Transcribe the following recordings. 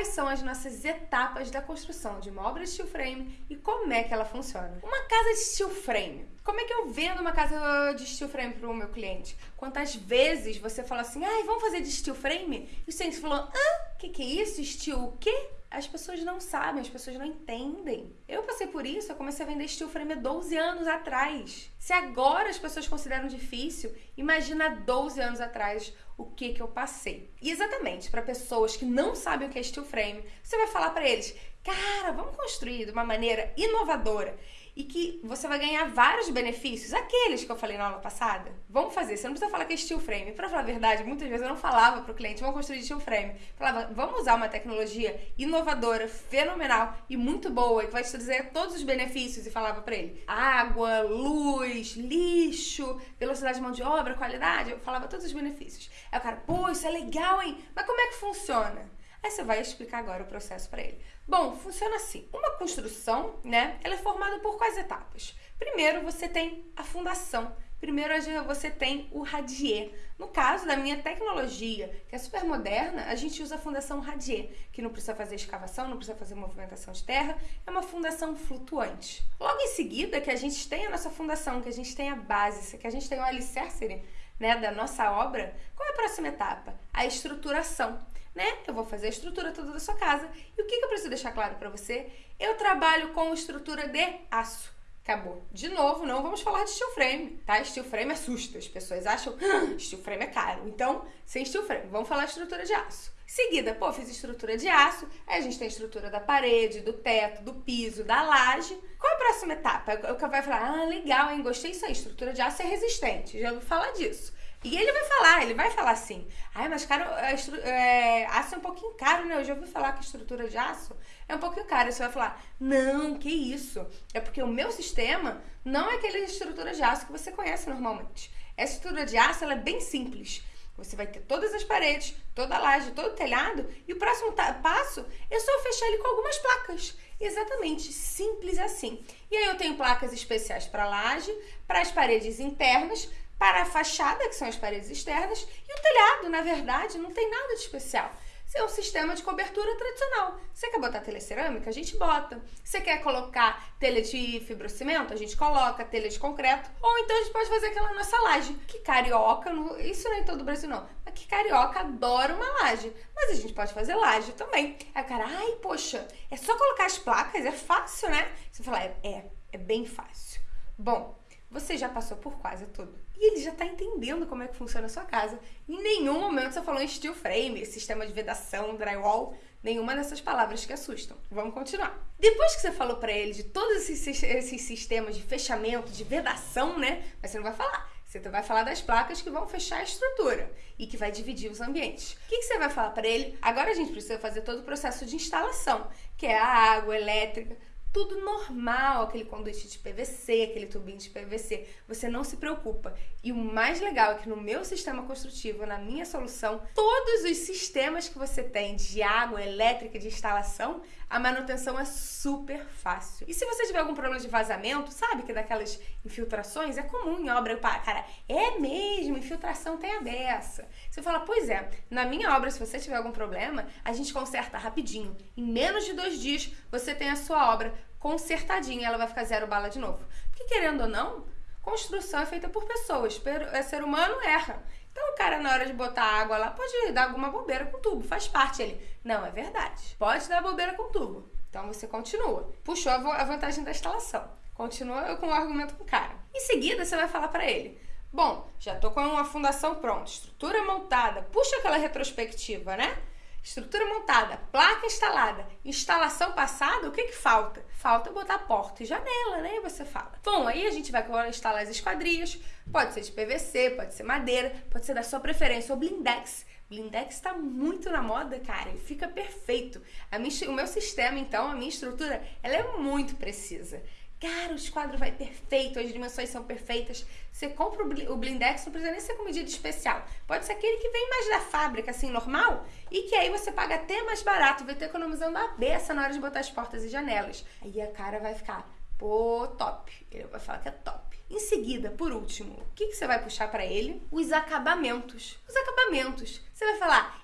quais são as nossas etapas da construção de uma obra de steel frame e como é que ela funciona. Uma casa de steel frame. Como é que eu vendo uma casa de steel frame para o meu cliente? Quantas vezes você fala assim, ai, vamos fazer de steel frame? E o cliente falou, ah, que que é isso? Steel o quê? As pessoas não sabem, as pessoas não entendem. Eu passei por isso, eu comecei a vender steel frame há 12 anos atrás. Se agora as pessoas consideram difícil, imagina 12 anos atrás o que que eu passei. E exatamente, para pessoas que não sabem o que é steel frame, você vai falar para eles: "Cara, vamos construir de uma maneira inovadora e que você vai ganhar vários benefícios, aqueles que eu falei na aula passada. Vamos fazer, você não precisa falar que é steel frame. Para falar a verdade, muitas vezes eu não falava para o cliente, vamos construir steel frame. Falava, vamos usar uma tecnologia inovadora, fenomenal e muito boa, que vai te dizer todos os benefícios e falava para ele. Água, luz, lixo, velocidade de mão de obra, qualidade, eu falava todos os benefícios. Aí o cara, pô, isso é legal, hein? Mas como é que funciona? Aí você vai explicar agora o processo para ele. Bom, funciona assim. Uma construção, né, ela é formada por quais etapas? Primeiro, você tem a fundação. Primeiro, você tem o radier. No caso da minha tecnologia, que é super moderna, a gente usa a fundação radier, que não precisa fazer escavação, não precisa fazer movimentação de terra, é uma fundação flutuante. Logo em seguida, que a gente tem a nossa fundação, que a gente tem a base, que a gente tem o alicerce né, da nossa obra, qual é a próxima etapa? A estruturação né? Eu vou fazer a estrutura toda da sua casa. E o que, que eu preciso deixar claro para você? Eu trabalho com estrutura de aço. Acabou. De novo, não vamos falar de steel frame, tá? Steel frame assusta. As pessoas acham ah, steel frame é caro. Então, sem steel frame, vamos falar de estrutura de aço. Seguida, pô, fiz estrutura de aço, aí a gente tem a estrutura da parede, do teto, do piso, da laje. Qual é a próxima etapa? O que vai falar, ah, legal, hein, gostei disso aí, estrutura de aço é resistente, já ouvi falar disso. E ele vai falar, ele vai falar assim. Ai, mas caro, é, aço é um pouquinho caro, né? Eu já ouvi falar que a estrutura de aço é um pouquinho caro. Você vai falar, não, que isso? É porque o meu sistema não é aquele estrutura de aço que você conhece normalmente. Essa estrutura de aço ela é bem simples. Você vai ter todas as paredes, toda a laje, todo o telhado, e o próximo passo é só fechar ele com algumas placas. Exatamente, simples assim. E aí eu tenho placas especiais para laje, para as paredes internas, para a fachada, que são as paredes externas, e o telhado, na verdade, não tem nada de especial. Isso é um sistema de cobertura tradicional. Você quer botar telha cerâmica? A gente bota. Você quer colocar telha de fibrocimento? A gente coloca telha de concreto. Ou então a gente pode fazer aquela nossa laje. Que carioca, isso não é em todo o Brasil não, mas que carioca adora uma laje. Mas a gente pode fazer laje também. Aí o cara, ai, poxa, é só colocar as placas, é fácil, né? Você fala, é, é, é bem fácil. Bom, você já passou por quase tudo. E ele já está entendendo como é que funciona a sua casa. Em nenhum momento você falou em steel frame, sistema de vedação, drywall, nenhuma dessas palavras que assustam. Vamos continuar. Depois que você falou para ele de todos esses, esses sistemas de fechamento, de vedação, né? Mas você não vai falar. Você vai falar das placas que vão fechar a estrutura e que vai dividir os ambientes. O que você vai falar para ele? Agora a gente precisa fazer todo o processo de instalação, que é a água elétrica, tudo normal, aquele conduíte de PVC, aquele tubinho de PVC. Você não se preocupa. E o mais legal é que no meu sistema construtivo, na minha solução, todos os sistemas que você tem de água, elétrica, de instalação, a manutenção é super fácil. E se você tiver algum problema de vazamento, sabe que daquelas infiltrações é comum em obra. Cara, é mesmo, infiltração tem a dessa. Você fala, pois é, na minha obra, se você tiver algum problema, a gente conserta rapidinho. Em menos de dois dias, você tem a sua obra consertadinha, ela vai ficar zero bala de novo. Porque querendo ou não, construção é feita por pessoas, é ser humano erra. Então o cara na hora de botar água lá pode dar alguma bobeira com o tubo, faz parte ele. Não, é verdade. Pode dar bobeira com o tubo. Então você continua. Puxou a vantagem da instalação. Continua com o argumento com o cara. Em seguida você vai falar para ele: "Bom, já tô com uma fundação pronta, estrutura montada. Puxa aquela retrospectiva, né? Estrutura montada, placa instalada, instalação passada, o que que falta? Falta botar porta e janela, né? Você fala. Bom, aí a gente vai instalar as esquadrias, pode ser de PVC, pode ser madeira, pode ser da sua preferência, ou blindex. Blindex está muito na moda, cara, e fica perfeito. Minha, o meu sistema, então, a minha estrutura, ela é muito precisa. Cara, o esquadro vai perfeito, as dimensões são perfeitas. Você compra o blindex, não precisa nem ser com medida especial. Pode ser aquele que vem mais da fábrica, assim, normal, e que aí você paga até mais barato, vai ter economizando a beça na hora de botar as portas e janelas. Aí a cara vai ficar, pô, top. Ele vai falar que é top. Em seguida, por último, o que, que você vai puxar para ele? Os acabamentos. Os acabamentos. Você vai falar,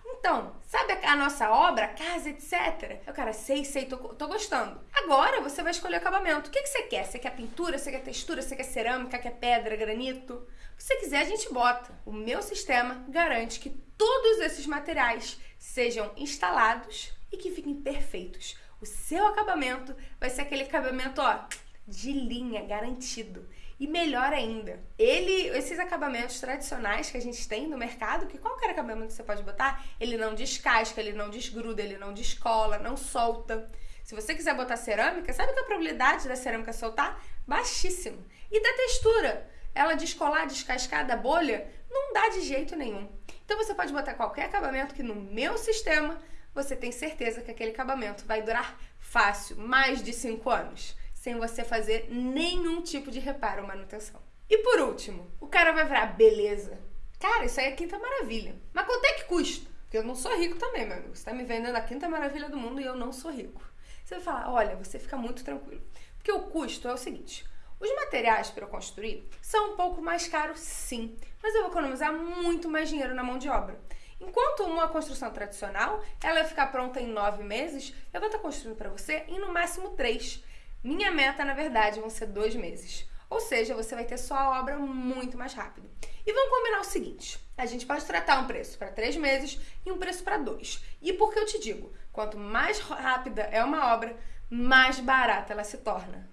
a nossa obra, casa, etc? Eu, cara, sei, sei, tô, tô gostando. Agora você vai escolher o acabamento. O que, que você quer? Você quer pintura, você quer textura, você quer cerâmica, quer pedra, granito? Que você quiser, a gente bota. O meu sistema garante que todos esses materiais sejam instalados e que fiquem perfeitos. O seu acabamento vai ser aquele acabamento, ó, de linha, garantido. E melhor ainda, ele, esses acabamentos tradicionais que a gente tem no mercado, que qualquer acabamento você pode botar, ele não descasca, ele não desgruda, ele não descola, não solta. Se você quiser botar cerâmica, sabe que a probabilidade da cerâmica soltar? Baixíssima. E da textura? Ela descolar, descascar da bolha? Não dá de jeito nenhum. Então você pode botar qualquer acabamento que no meu sistema você tem certeza que aquele acabamento vai durar fácil, mais de 5 anos sem você fazer nenhum tipo de reparo ou manutenção. E por último, o cara vai virar, beleza. Cara, isso aí é quinta maravilha. Mas quanto é que custa? Porque eu não sou rico também, meu amigo. Você tá me vendendo a quinta maravilha do mundo e eu não sou rico. Você vai falar, olha, você fica muito tranquilo. Porque o custo é o seguinte: os materiais para eu construir são um pouco mais caros, sim, mas eu vou economizar muito mais dinheiro na mão de obra. Enquanto uma construção tradicional, ela vai ficar pronta em nove meses, eu vou estar construindo para você em no máximo três. Minha meta, na verdade, vão ser dois meses. Ou seja, você vai ter sua obra muito mais rápido. E vamos combinar o seguinte: a gente pode tratar um preço para três meses e um preço para dois. E por que eu te digo? Quanto mais rápida é uma obra, mais barata ela se torna.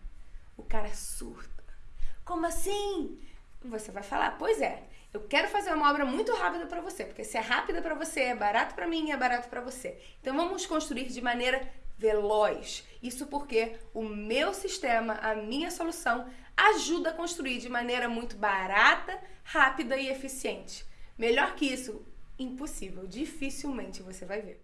O cara surta. Como assim? Você vai falar: pois é, eu quero fazer uma obra muito rápida para você, porque se é rápida para você, é barato para mim e é barato para você. Então vamos construir de maneira veloz. Isso porque o meu sistema, a minha solução, ajuda a construir de maneira muito barata, rápida e eficiente. Melhor que isso, impossível, dificilmente você vai ver.